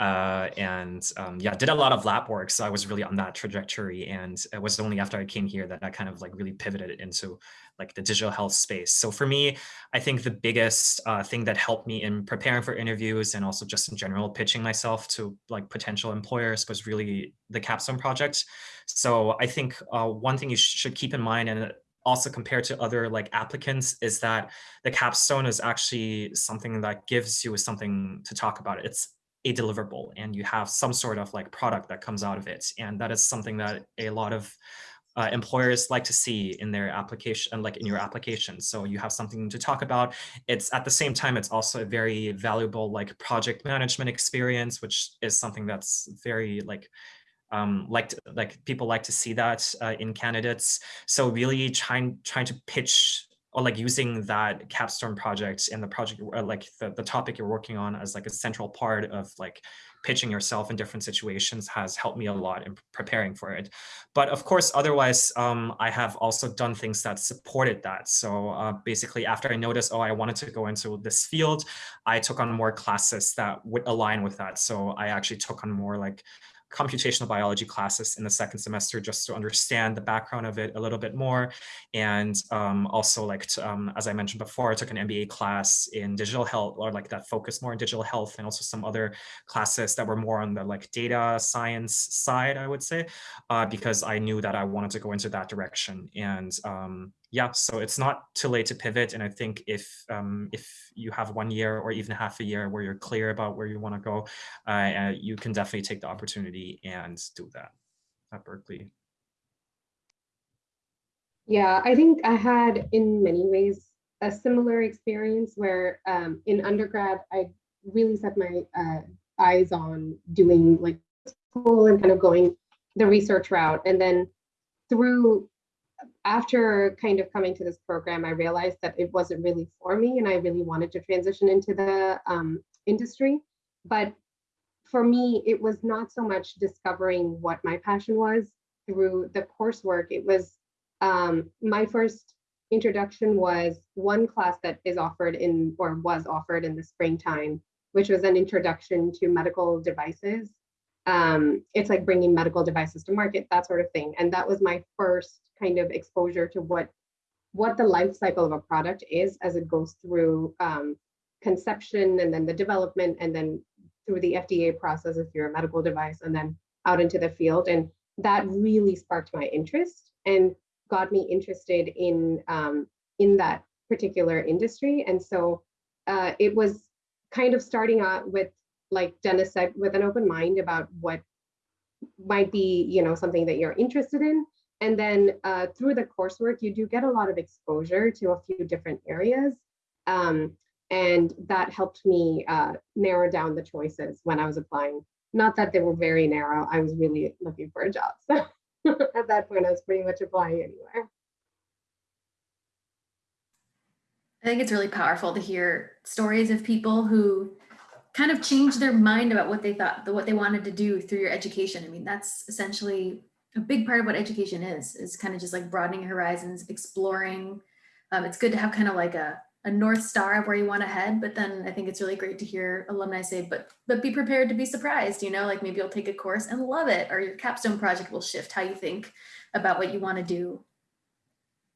uh, and um, yeah, did a lot of lab work. So I was really on that trajectory. And it was only after I came here that I kind of like really pivoted into like the digital health space. So for me, I think the biggest uh, thing that helped me in preparing for interviews and also just in general pitching myself to like potential employers was really the capstone project. So I think uh, one thing you sh- should keep in mind and also compared to other like applicants is that the capstone is actually something that gives you something to talk about. It's a deliverable and you have some sort of like product that comes out of it. And that is something that a lot of uh, employers like to see in their application, like in your application. So you have something to talk about. It's at the same time, it's also a very valuable like project management experience, which is something that's very like um, like like people like to see that uh, in candidates. So really trying trying to pitch or like using that capstone project and the project uh, like the, the topic you're working on as like a central part of like pitching yourself in different situations has helped me a lot in preparing for it. But of course, otherwise, um, I have also done things that supported that. So uh, basically, after I noticed, oh, I wanted to go into this field, I took on more classes that would align with that. So I actually took on more like computational biology classes in the second semester just to understand the background of it a little bit more. And um, also like, to, um, as I mentioned before, I took an MBA class in digital health or like that focused more on digital health and also some other classes that were more on the like data science side, I would say, uh, because I knew that I wanted to go into that direction. And um, yeah, so it's not too late to pivot. And I think if um, if you have one year or even half a year where you're clear about where you want to go, uh, you can definitely take the opportunity and do that at Berkeley. Yeah, I think I had in many ways a similar experience where um, in undergrad, I really set my uh, eyes on doing like school and kind of going the research route. And then through, after kind of coming to this program, I realized that it wasn't really for me and I really wanted to transition into the um, industry. But for me, it was not so much discovering what my passion was through the coursework. It was um, my first introduction was one class that is offered in or was offered in the springtime, which was an introduction to medical devices. Um, it's like bringing medical devices to market, that sort of thing. And that was my first kind of exposure to what what the life cycle of a product is as it goes through um, conception and then the development and then through the FDA process if you're a medical device and then out into the field. And that really sparked my interest and got me interested in um, in that particular industry. And so uh, it was kind of starting out with, like Dennis said, with an open mind about what might be, you know, something that you're interested in. And then uh, through the coursework, you do get a lot of exposure to a few different areas. Um, and that helped me uh, narrow down the choices when I was applying. Not that they were very narrow, I was really looking for a job. So at that point, I was pretty much applying anywhere. I think it's really powerful to hear stories of people who kind of change their mind about what they thought, what they wanted to do through your education. I mean, that's essentially a big part of what education is, is kind of just like broadening horizons, exploring. Um, it's good to have kind of like a, a North Star of where you want to head, but then I think it's really great to hear alumni say, but, but be prepared to be surprised, you know, like maybe you'll take a course and love it, or your capstone project will shift how you think about what you want to do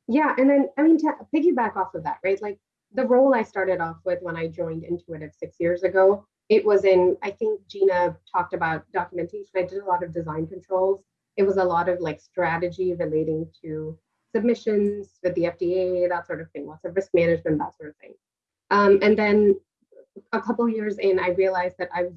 Yeah, and then I mean to piggyback off of that, right? Like the role I started off with when I joined Intuitive six years ago, it was in, I think Gina talked about documentation. I did a lot of design controls. It was a lot of like strategy relating to submissions with the FDA, that sort of thing, lots of risk management, that sort of thing. Um, and then a couple years in, I realized that I was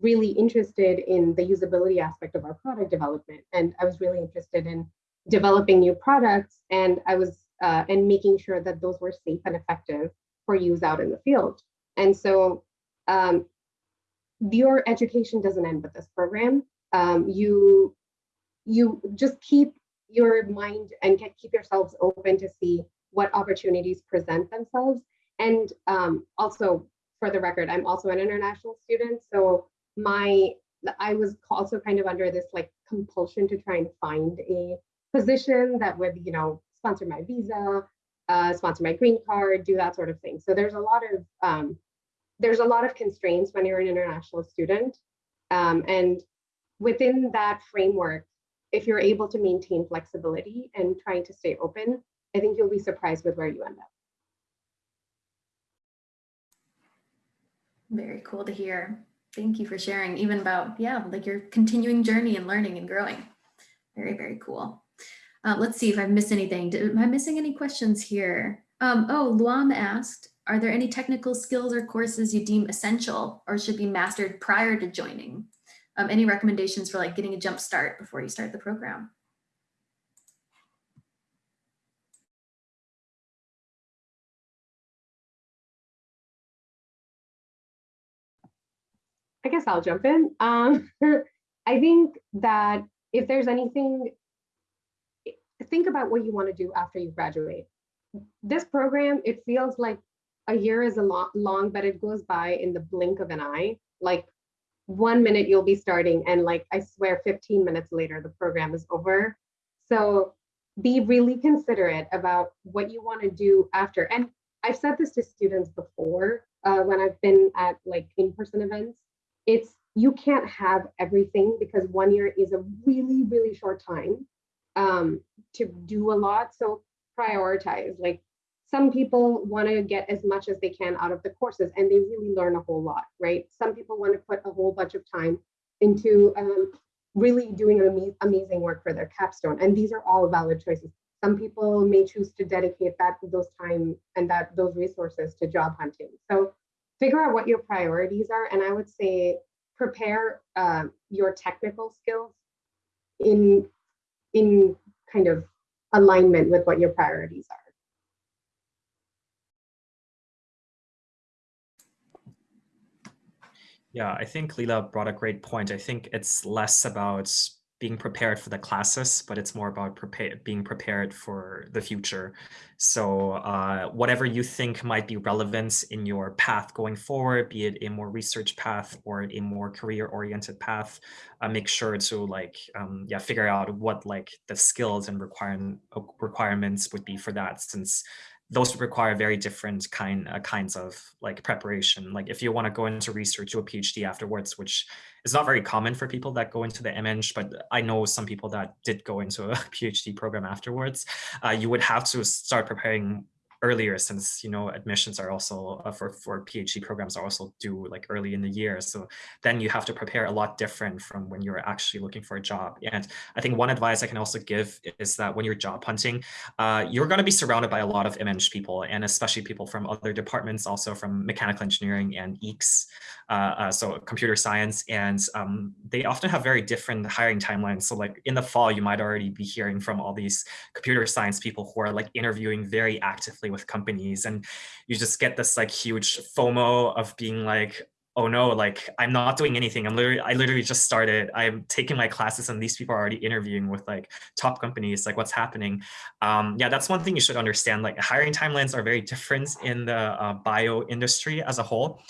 really interested in the usability aspect of our product development. And I was really interested in developing new products. And I was, uh, and making sure that those were safe and effective for use out in the field. And so um, your education doesn't end with this program. Um, you, you just keep your mind and get, keep yourselves open to see what opportunities present themselves. And um, also, for the record, I'm also an international student. So my, I was also kind of under this like compulsion to try and find a position that would, you know, sponsor my visa, uh, sponsor my green card, do that sort of thing. So there's a lot of, um, there's a lot of constraints when you're an international student. Um, and within that framework, if you're able to maintain flexibility and trying to stay open, I think you'll be surprised with where you end up. Very cool to hear. Thank you for sharing even about, yeah, like your continuing journey and learning and growing. Very, very cool. Uh, let's see if I've missed anything. Did, am I missing any questions here? Um, oh, Luam asked, are there any technical skills or courses you deem essential or should be mastered prior to joining? Um, any recommendations for like getting a jump start before you start the program? I guess I'll jump in. Um, I think that if there's anything, think about what you want to do after you graduate. This program, it feels like a year is a lot long, but it goes by in the blink of an eye. Like one minute you'll be starting and like, I swear 15 minutes later, the program is over. So be really considerate about what you want to do after. And I've said this to students before uh, when I've been at like in-person events it's you can't have everything because one year is a really really short time um, to do a lot so prioritize like some people want to get as much as they can out of the courses and they really learn a whole lot right some people want to put a whole bunch of time into um, really doing am amazing work for their capstone and these are all valid choices some people may choose to dedicate that those time and that those resources to job hunting so figure out what your priorities are. And I would say prepare uh, your technical skills in, in kind of alignment with what your priorities are. Yeah, I think Leela brought a great point. I think it's less about being prepared for the classes, but it's more about prepare, being prepared for the future. So uh, whatever you think might be relevant in your path going forward, be it a more research path or a more career oriented path, uh, make sure to like, um, yeah, figure out what like the skills and requirement requirements would be for that since those require very different kind uh, kinds of like preparation. Like if you want to go into research, do a PhD afterwards, which is not very common for people that go into the MEng, but I know some people that did go into a PhD program afterwards. Uh, you would have to start preparing earlier since you know admissions are also uh, for for phd programs are also due like early in the year. So then you have to prepare a lot different from when you're actually looking for a job. And i think one advice i can also give is that when you're job hunting uh, you're going to be surrounded by a lot of MEng people and especially people from other departments also from mechanical engineering and EECS uh, uh, so computer science. And um, they often have very different hiring timelines. So like in the fall you might already be hearing from all these computer science people who are like interviewing very actively with companies and you just get this like huge FOMO of being like, oh no, like I'm not doing anything. I'm literally, I literally just started. I'm taking my classes and these people are already interviewing with like top companies, like what's happening. Um, yeah, that's one thing you should understand. Like hiring timelines are very different in the uh, bio industry as a whole.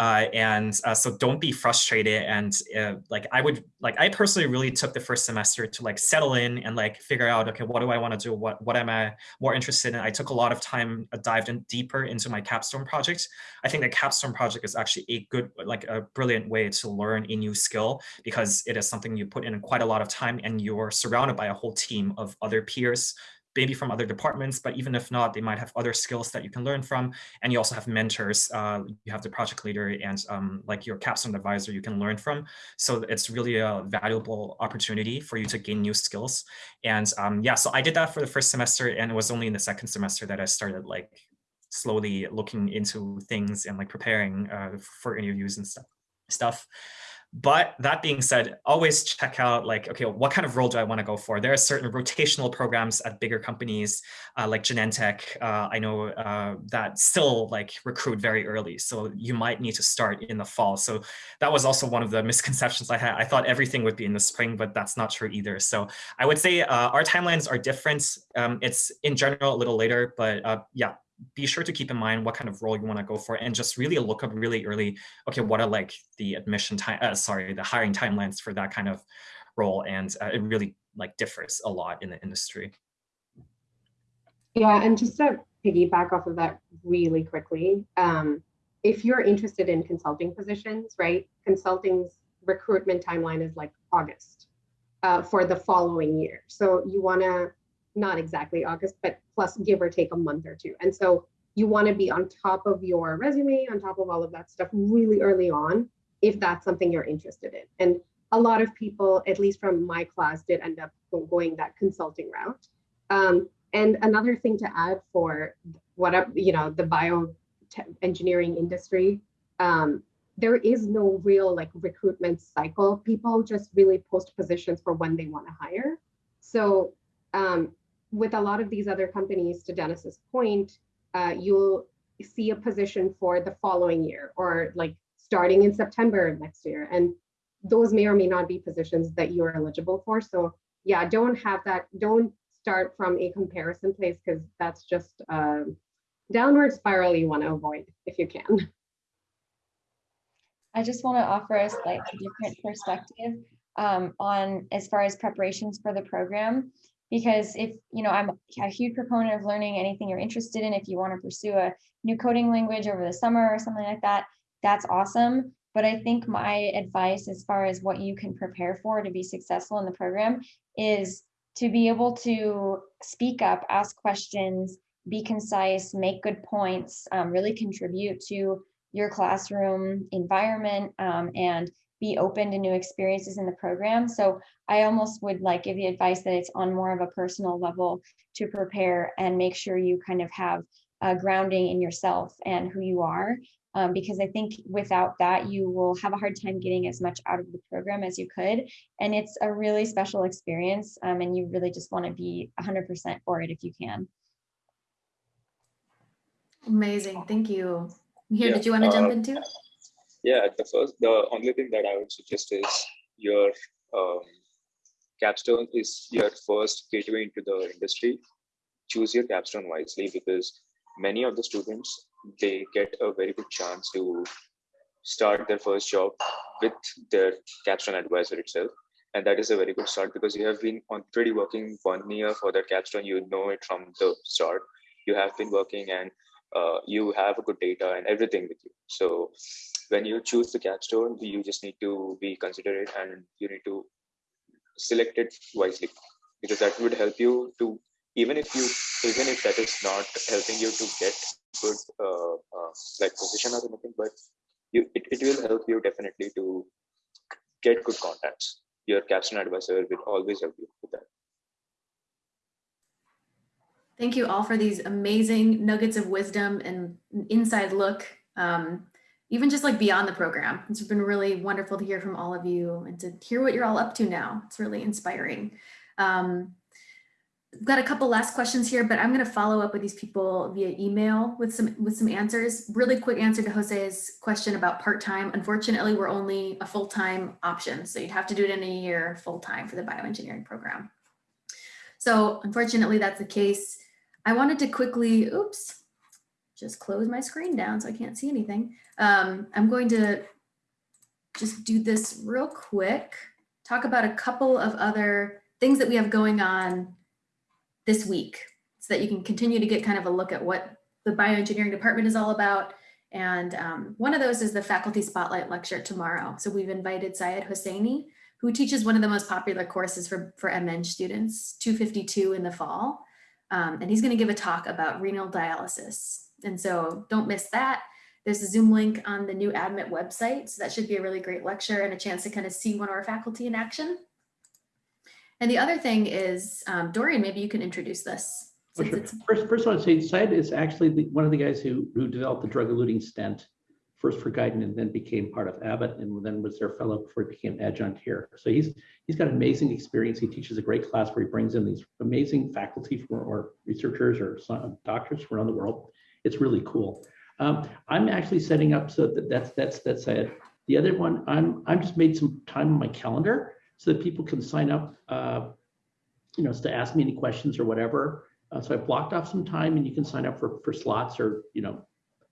Uh, and uh, so don't be frustrated. And uh, like I would like I personally really took the first semester to like settle in and like figure out okay what do I want to do what what am I more interested in. I took a lot of time uh, dived in deeper into my capstone project. I think the capstone project is actually a good like a brilliant way to learn a new skill because it is something you put in quite a lot of time and you're surrounded by a whole team of other peers maybe from other departments, but even if not, they might have other skills that you can learn from. And you also have mentors. Uh, you have the project leader and um, like your capstone advisor you can learn from. So it's really a valuable opportunity for you to gain new skills. And um, yeah, so I did that for the first semester and it was only in the second semester that I started like slowly looking into things and like preparing uh, for interviews and stuff. stuff. But that being said, always check out like, okay, what kind of role do I want to go for? There are certain rotational programs at bigger companies uh, like Genentech. Uh, I know uh, that still like recruit very early. So you might need to start in the fall. So that was also one of the misconceptions I had. I thought everything would be in the spring, but that's not true either. So I would say uh, our timelines are different. Um, it's in general a little later, but uh, yeah, be sure to keep in mind what kind of role you want to go for and just really look up really early, okay, what are like the admission time, uh, sorry, the hiring timelines for that kind of role. And uh, it really like differs a lot in the industry. Yeah, and just to piggyback off of that really quickly, um, if you're interested in consulting positions, right, consulting's recruitment timeline is like August uh, for the following year. So you want to not exactly August, but plus give or take a month or two. And so you want to be on top of your resume, on top of all of that stuff really early on, if that's something you're interested in. And a lot of people, at least from my class, did end up going that consulting route. Um, and another thing to add for whatever, you know, the bio engineering industry, um, there is no real like recruitment cycle. People just really post positions for when they want to hire. So um, with a lot of these other companies, to Dennis's point, uh, you'll see a position for the following year or like starting in September of next year. And those may or may not be positions that you're eligible for. So yeah, don't have that, don't start from a comparison place because that's just a downward spiral you want to avoid if you can. I just want to offer a different perspective um, on as far as preparations for the program because if you know i'm a huge proponent of learning anything you're interested in if you want to pursue a new coding language over the summer or something like that that's awesome. But i think my advice as far as what you can prepare for to be successful in the program is to be able to speak up ask questions be concise make good points um, really contribute to your classroom environment um, and be open to new experiences in the program. So I almost would like give the advice that it's on more of a personal level to prepare and make sure you kind of have a grounding in yourself and who you are um, because I think without that, you will have a hard time getting as much out of the program as you could. And it's a really special experience, um, and you really just want to be 100% for it if you can. Amazing. Thank you. Mihir, Yeah, did you want to jump uh, into? Yeah, the first, the only thing that I would suggest is your um, capstone is your first gateway into the industry. Choose your capstone wisely because many of the students they get a very good chance to start their first job with their capstone advisor itself, and that is a very good start because you have been already working one year for that capstone. You know it from the start. You have been working and uh, you have a good data and everything with you. So when you choose the capstone, you just need to be considerate and you need to select it wisely because that would help you to even if you even if that is not helping you to get good uh, uh, like position or anything, but you it, it will help you definitely to get good contacts. Your capstone advisor will always help you with that. Thank you all for these amazing nuggets of wisdom and inside look, um, even just like beyond the program. It's been really wonderful to hear from all of you and to hear what you're all up to now. It's really inspiring. Um, I've got a couple last questions here, but I'm going to follow up with these people via email with some with some answers. Really quick answer to Jose's question about part-time. Unfortunately, we're only a full-time option, so you'd have to do it in a year full-time for the bioengineering program. So unfortunately, that's the case. I wanted to quickly, oops, just close my screen down so I can't see anything. Um, I'm going to just do this real quick, talk about a couple of other things that we have going on this week so that you can continue to get kind of a look at what the bioengineering department is all about. And um, one of those is the faculty spotlight lecture tomorrow. So we've invited Syed Hossainy, who teaches one of the most popular courses for, for MEng students, 252 in the fall. Um, and he's going to give a talk about renal dialysis. And so don't miss that. There's a Zoom link on the new ADMIT website. So that should be a really great lecture and a chance to kind of see one of our faculty in action. And the other thing is, um, Dorian, maybe you can introduce this. Oh, sure. First, first I want to say Syed is actually the, one of the guys who, who developed the drug-eluting stent, first for Guidant and then became part of Abbott and then was their fellow before he became adjunct here. So he's he's got amazing experience. He teaches a great class where he brings in these amazing faculty for, or researchers or doctors from around the world. It's really cool. Um, I'm actually setting up so that that's that's that's it. The other one, I'm I'm just made some time on my calendar so that people can sign up, uh, you know, to ask me any questions or whatever. Uh, so I blocked off some time and you can sign up for, for slots or, you know,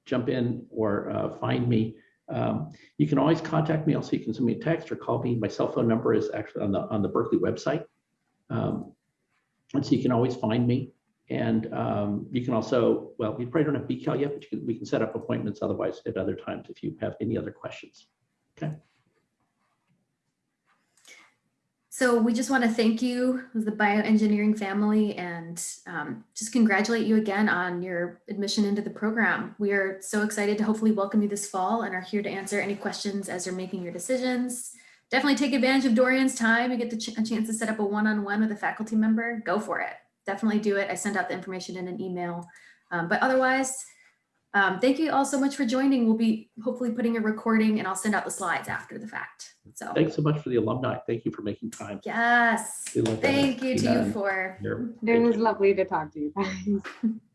jump in or uh, find me. Um, you can always contact me. Also, you can send me a text or call me. My cell phone number is actually on the on the Berkeley website. Um, and so you can always find me. And um, you can also, well, we probably don't have BCal yet, but can, we can set up appointments otherwise at other times if you have any other questions. Okay. So we just want to thank you, the bioengineering family, and um, just congratulate you again on your admission into the program. We are so excited to hopefully welcome you this fall and are here to answer any questions as you're making your decisions. Definitely take advantage of Dorian's time and get the ch a chance to set up a one-on-one with a faculty member. Go for it. Definitely do it. I send out the information in an email. Um, but otherwise, um, thank you all so much for joining. We'll be hopefully putting a recording and I'll send out the slides after the fact. So Thanks so much for the alumni. Thank you for making time. yes, We love that. thank you to you for It was lovely to talk to you guys.